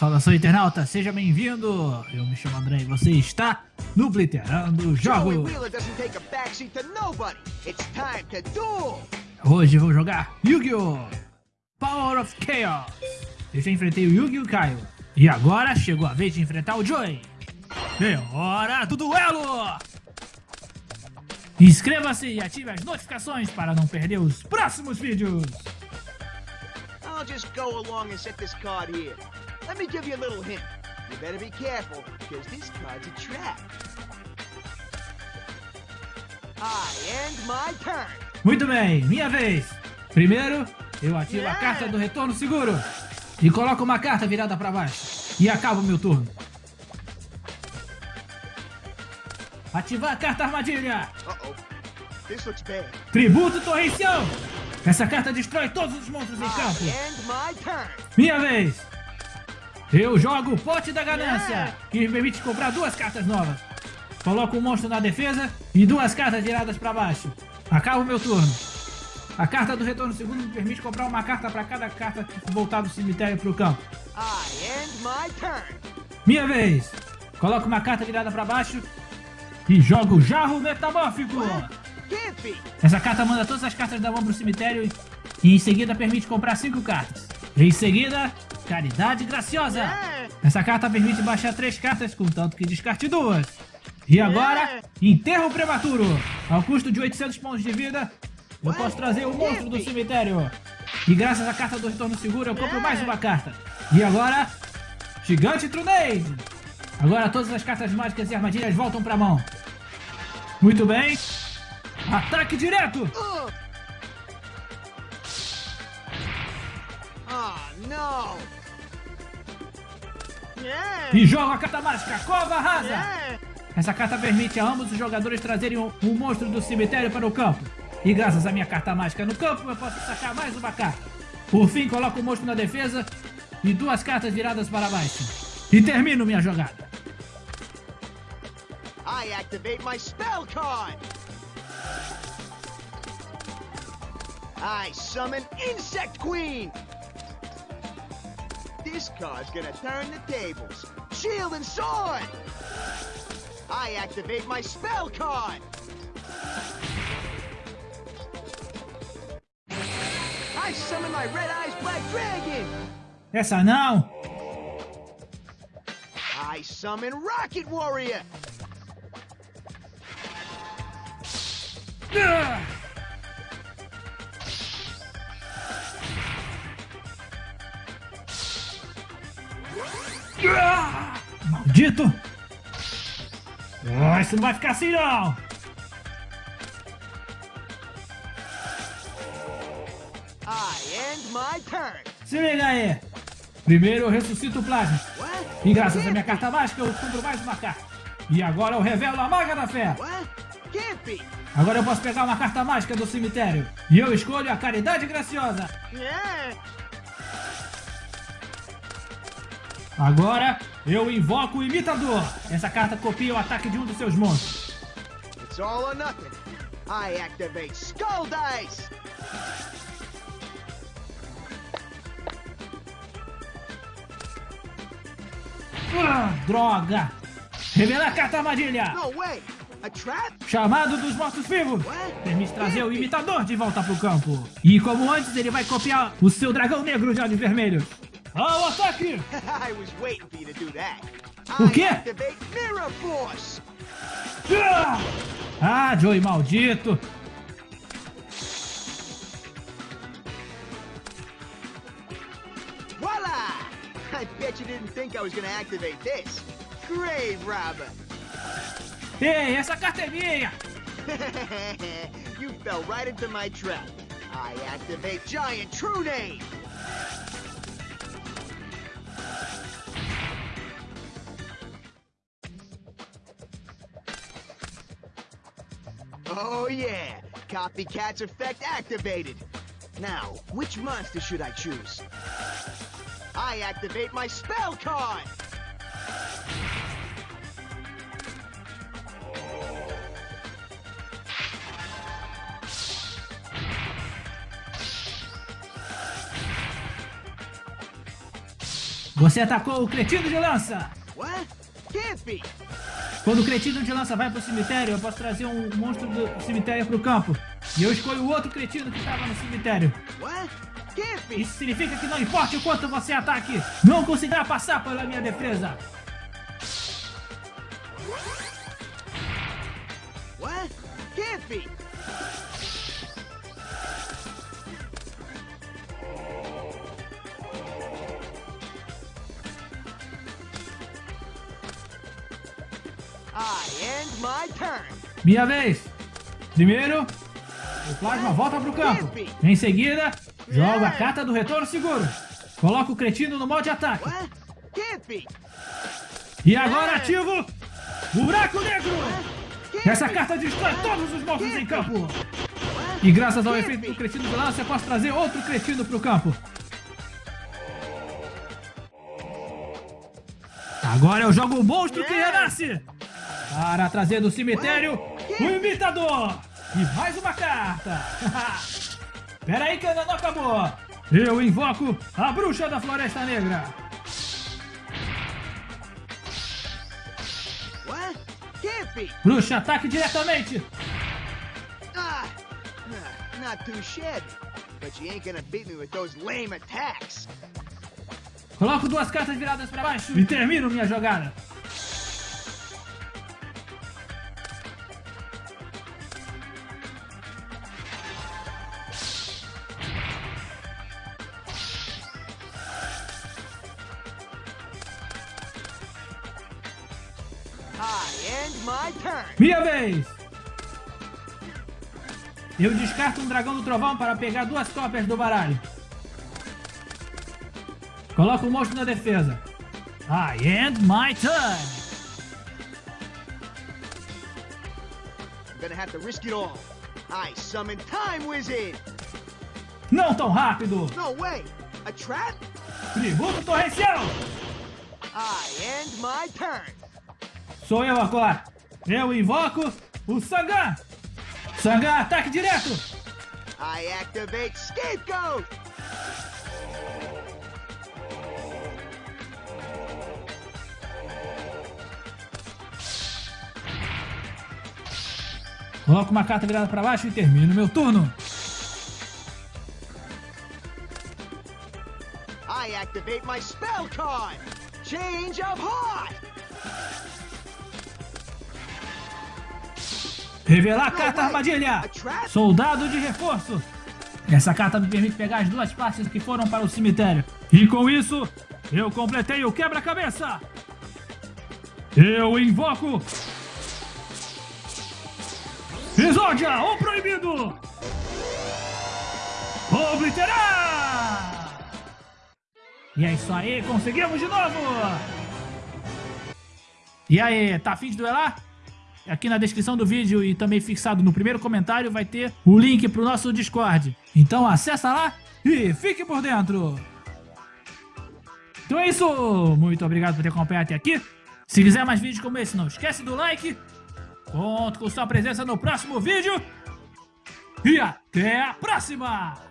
Saudação internauta, seja bem-vindo! Eu me chamo André e você está no Blitterando Jogos! Hoje vou jogar Yu-Gi-Oh! Power of Chaos! Eu já enfrentei o Yu-Gi-Oh! Caio. E agora chegou a vez de enfrentar o Joey! É hora do duelo! Inscreva-se e ative as notificações para não perder os próximos vídeos! I'll just go along and set this card here. Let me give you a little hint. You better be careful, because this card's a trap. I end my turn. Muito bem, minha vez. Primeiro, eu ativo a carta do retorno seguro. E coloco uma carta virada para baixo. E acabo meu turno. Ativar a carta armadilha. Uh -oh. Tributo torrencial. Essa carta destrói todos os monstros em campo. Minha vez. Eu jogo o Pote da Ganância, que me permite comprar duas cartas novas. Coloco um monstro na defesa e duas cartas viradas para baixo. Acabo meu turno. A carta do retorno segundo me permite comprar uma carta para cada carta voltar do cemitério para o campo. Minha vez. Coloco uma carta virada para baixo e jogo o Jarro Metamórfico. Essa carta manda todas as cartas da mão para o cemitério e em seguida permite comprar cinco cartas. Em seguida, Caridade Graciosa. É. Essa carta permite baixar três cartas, contanto que descarte duas. E agora, é. Enterro Prematuro. Ao custo de 800 pontos de vida, eu posso trazer o monstro do cemitério. E graças à carta do retorno seguro, eu compro é. mais uma carta. E agora, Gigante Trunade. Agora todas as cartas mágicas e armadilhas voltam para a mão. Muito bem. Ataque direto. E joga a carta mágica, Cova Rasa! Essa carta permite a ambos os jogadores trazerem um, um, monstro do cemitério para o campo. E graças à minha carta mágica no campo, eu posso sacar mais uma carta. Por fim, coloco o monstro na defesa e duas cartas viradas para baixo. E termino minha jogada. I activate my spell card. I summon Insect Queen. This card's gonna turn the tables. Shield and sword! I activate my spell card! I summon my Red Eyes Black Dragon! Essa não! I summon Rocket Warrior! Ugh! Maldito! Oh, isso não vai ficar assim não! Se liga aí! Primeiro eu ressuscito o plasma. E graças à minha carta mágica eu compro mais uma carta. E agora eu revelo a maga da fé. Agora eu posso pegar uma carta mágica do cemitério. E eu escolho a caridade graciosa. Agora, eu invoco o imitador. Essa carta copia o ataque de um dos seus monstros. It's all or nothing. I activate Skull Dice. Ah, droga! Revela a carta armadilha! No way! Chamado dos mortos-vivos! Permite trazer o imitador de volta pro campo. E como antes, ele vai copiar o seu dragão negro de olhos vermelhos. Ao ataque! I was waiting for you to do that. O quê? Mirror Force. Ah, Joey maldito! Voila! I bet you didn't think I was gonna activate this. Grave Robber. Ei, essa carta é minha! you fell right into my trap. I activate Giant True Name. Oh yeah! Copycat's effect activated! Now, which monster should I choose? I activate my spell card! Você atacou o cretino de lança! What? Can't be! Quando o cretino de lança vai pro cemitério, eu posso trazer um monstro do cemitério pro campo. E eu escolho o outro cretino que tava no cemitério. Isso significa que não importa o quanto você ataque, não conseguirá passar pela minha defesa. What? Can't be! Minha vez. Primeiro, o plasma volta pro campo. Em seguida, joga a carta do retorno seguro. Coloca o cretino no modo de ataque. E agora ativo o buraco negro. Essa carta destrói todos os monstros em campo. E graças ao efeito do cretino de lança, eu posso trazer outro cretino pro campo. Agora eu jogo o monstro que renasce. Para trazer do cemitério o imitador. E mais uma carta. Pera aí que ainda não acabou. Eu invoco a bruxa da floresta negra. Bruxa, ataque diretamente. Ah! ah, Not too shabby. But you ain't gonna beat me with those lame attacks. Coloco duas cartas viradas para baixo e termino minha jogada. Minha vez! Eu descarto um dragão do trovão para pegar duas cópias do baralho. Coloco o monstro na defesa. I end my turn. I'm gonna have to risk it all. I summon Time Wizard. Não tão rápido. No way. A trap? Tributo torrencial. I end my turn. Sou eu agora. Eu invoco o Sangan. Sangan, ataque direto. I activate Scapegoat. Coloco uma carta virada para baixo e termino meu turno. I activate my spell card. Change of heart. Revelar a carta armadilha. Soldado de reforço. Essa carta me permite pegar as duas partes que foram para o cemitério. E com isso, eu completei o quebra-cabeça. Eu invoco... Exódia, o proibido! Obliterar! E é isso aí, conseguimos de novo! E aí, tá afim de duelar? Aqui na descrição do vídeo e também fixado no primeiro comentário vai ter o link pro nosso Discord. Então acessa lá e fique por dentro! Então é isso, muito obrigado por ter acompanhado até aqui. Se quiser mais vídeos como esse, não esquece do like. Conto com sua presença no próximo vídeo. E até a próxima!